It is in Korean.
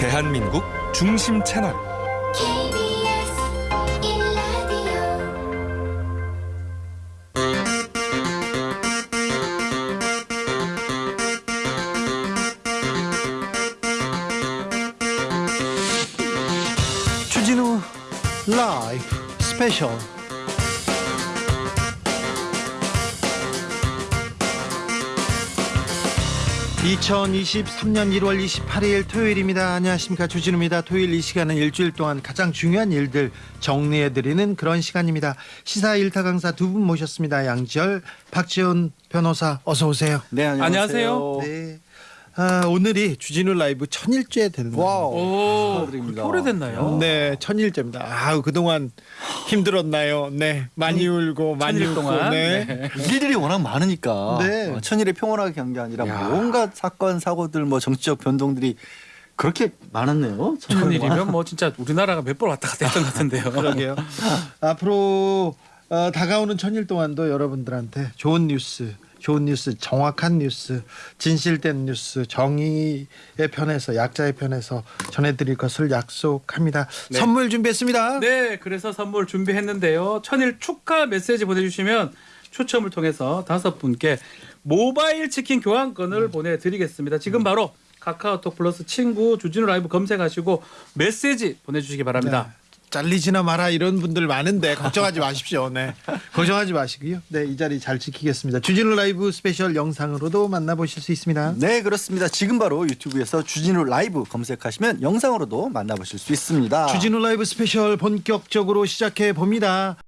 대한민국 중심 채널. KBS 1라디오. 주진우 라이브 스페셜 (2023년 1월 28일) 토요일입니다. 안녕하십니까. 주진우입니다. 토요일 이 시간은 일주일 동안 가장 중요한 일들 정리해드리는 그런 시간입니다. 시사 일타 강사 두 분 모셨습니다. 양지열 박지원 변호사 어서 오세요. 네 안녕하세요. 네. 아, 오늘이 주진우 라이브 천일째 되는 wow. 오, 축하드립니다. 오래됐나요? 네, 천일째입니다. 아우 그동안 힘들었나요? 네, 많이 울고 많이 천일 웃고, 동안? 네. 일들이 워낙 많으니까 네. 어, 천일이 평온하게 간 게 아니라 야. 온갖 사건 사고들 뭐 정치적 변동들이 그렇게 많았네요. 천일이면 뭐 진짜 우리나라가 몇 번 왔다 갔다 했던 것 같은데요. 그러게요. 앞으로 어, 다가오는 천일 동안도 여러분들한테 좋은 뉴스, 좋은 뉴스, 정확한 뉴스, 진실된 뉴스, 정의의 편에서 약자의 편에서 전해드릴 것을 약속합니다. 네. 선물 준비했습니다. 네, 그래서 선물 준비했는데요. 천일 축하 메시지 보내주시면 추첨을 통해서 다섯 분께 모바일 치킨 교환권을 보내드리겠습니다. 지금 바로 카카오톡 플러스 친구 주진우 라이브 검색하시고 메시지 보내주시기 바랍니다. 네. 잘리지나 마라 이런 분들 많은데 걱정하지 마십시오. 네. 걱정하지 마시고요. 네, 이 자리 잘 지키겠습니다. 주진우 라이브 스페셜 영상으로도 만나보실 수 있습니다. 네 그렇습니다. 지금 바로 유튜브에서 주진우 라이브 검색하시면 영상으로도 만나보실 수 있습니다. 주진우 라이브 스페셜 본격적으로 시작해 봅니다.